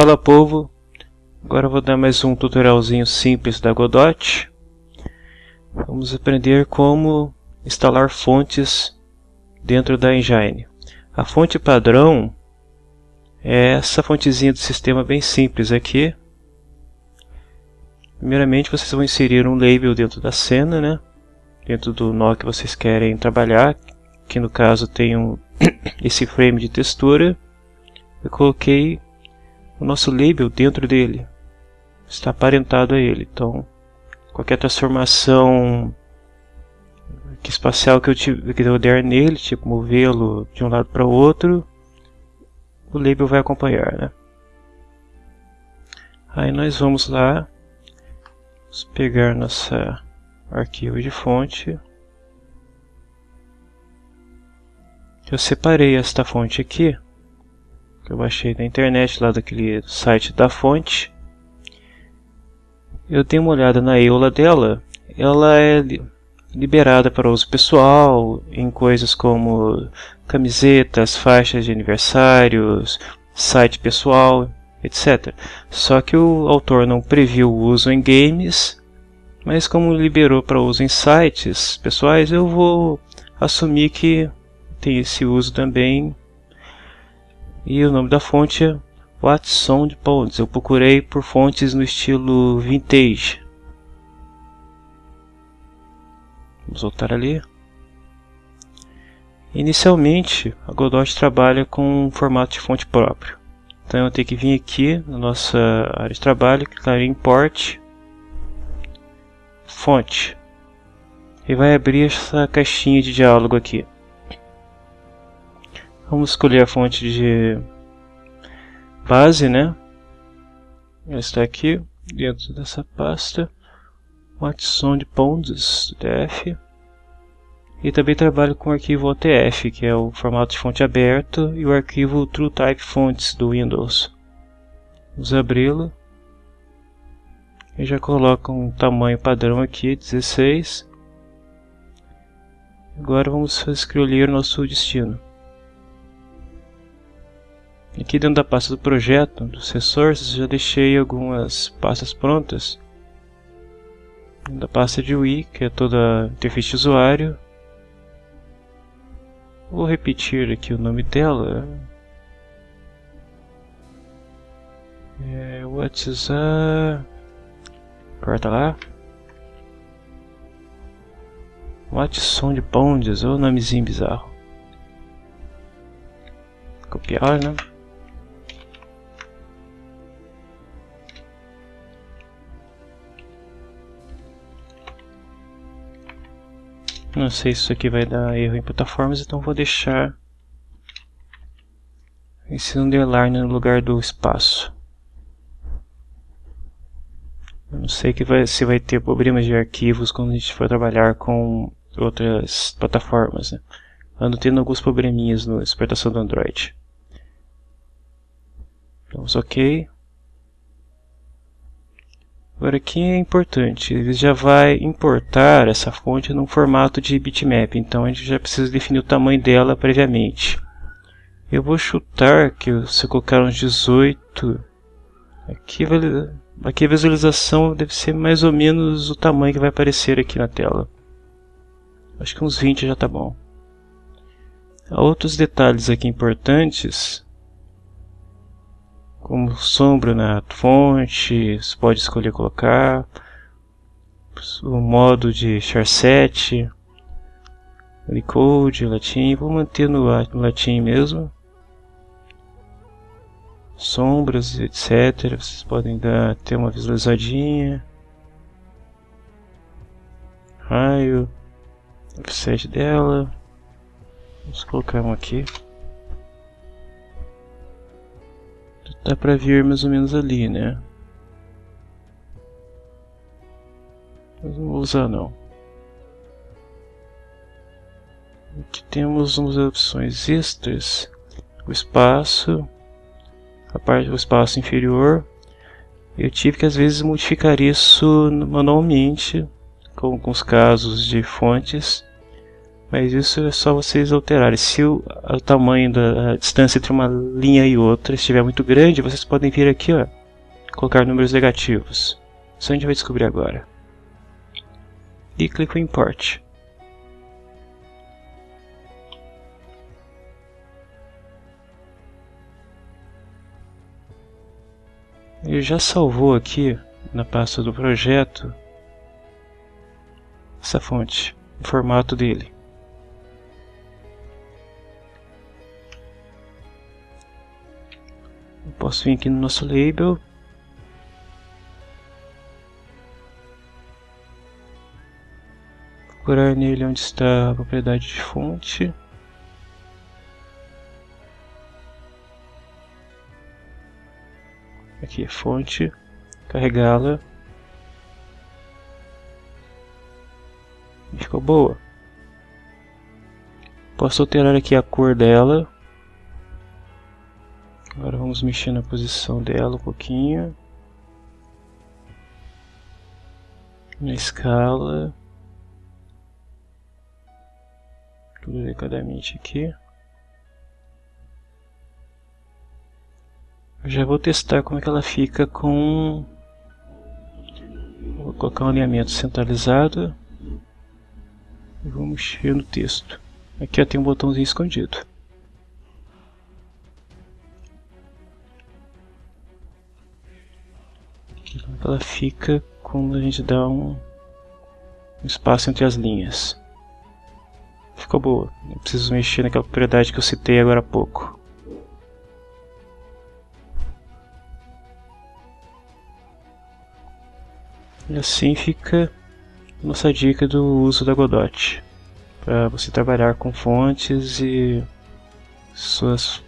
Fala povo, agora vou dar mais um tutorialzinho simples da Godot. Vamos aprender como instalar fontes dentro da Engine. A fonte padrão é essa fontezinha do sistema bem simples aqui. Primeiramente vocês vão inserir um label dentro da cena, né? dentro do nó que vocês querem trabalhar, que no caso tem um, esse frame de textura. Eu coloquei o nosso label dentro dele. Está aparentado a ele. Então, qualquer transformação espacial que eu, tive, que eu der nele, tipo movê-lo de um lado para o outro, o label vai acompanhar, né? Aí nós vamos lá, vamos pegar nossa arquivo de fonte. Eu separei esta fonte aqui que eu baixei na internet, lá daquele site da fonte. Eu dei uma olhada na EULA dela, ela é liberada para uso pessoal em coisas como camisetas, faixas de aniversários, site pessoal, etc. Só que o autor não previu o uso em games, mas como liberou para uso em sites pessoais, eu vou assumir que tem esse uso também e o nome da fonte é Watson de Ponds. Eu procurei por fontes no estilo vintage. Vamos voltar ali. Inicialmente, a Godot trabalha com um formato de fonte próprio. Então eu tenho que vir aqui na nossa área de trabalho, clicar em Import, Fonte. E vai abrir essa caixinha de diálogo aqui. Vamos escolher a fonte de base, né? Ela está aqui dentro dessa pasta. Watson de Ponds, DF. E também trabalho com o arquivo OTF, que é o formato de fonte aberto, e o arquivo TrueType Fonts do Windows. Vamos abri-lo. E já coloco um tamanho padrão aqui, 16. Agora vamos escolher nosso destino. Aqui dentro da pasta do projeto, dos resources, já deixei algumas pastas prontas. Da pasta de UI, que é toda a interface de usuário. Vou repetir aqui o nome dela. É, WhatsApp. Corta lá. Watson de Pondes, ou nomezinho bizarro. Copiar, né? Não sei se isso aqui vai dar erro em plataformas, então vou deixar esse underline no lugar do espaço. Eu não sei que vai, se vai ter problemas de arquivos quando a gente for trabalhar com outras plataformas. Né? Ando tendo alguns probleminhas na exportação do Android. Vamos ok. Agora aqui é importante, ele já vai importar essa fonte num formato de bitmap, então a gente já precisa definir o tamanho dela previamente. Eu vou chutar que se eu colocar uns 18, aqui, aqui a visualização deve ser mais ou menos o tamanho que vai aparecer aqui na tela. Acho que uns 20 já está bom. Outros detalhes aqui importantes como sombra na fonte, você pode escolher colocar. O modo de charset, Unicode, latim, vou manter no, latim mesmo. Sombras, etc. Vocês podem dar, ter uma visualizadinha. Raio offset dela. Vamos colocar um aqui Dá pra vir mais ou menos ali, né? Mas não vou usar não. Aqui temos umas opções extras. O espaço, a parte do espaço inferior. Eu tive que às vezes modificar isso manualmente, com alguns casos de fontes. Mas isso é só vocês alterarem. Se o, o tamanho da distância entre uma linha e outra estiver muito grande, vocês podem vir aqui, ó, colocar números negativos. Isso a gente vai descobrir agora. E clico em Import. Ele já salvou aqui na pasta do projeto essa fonte, o formato dele. Posso vir aqui no nosso label procurar nele onde está a propriedade de fonte aqui fonte, carregá-la. Ficou boa. Posso alterar aqui a cor dela. Agora vamos mexer na posição dela um pouquinho. Na escala. Tudo delicadamente aqui. Eu já vou testar como é que ela fica com... Vou colocar um alinhamento centralizado. E vou mexer no texto. Aqui ó, tem um botãozinho escondido. Ela fica quando a gente dá um, espaço entre as linhas. Ficou boa. Não preciso mexer naquela propriedade que eu citei agora há pouco. E assim fica nossa dica do uso da Godot para você trabalhar com fontes e suas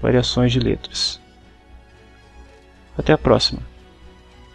variações de letras. Até a próxima!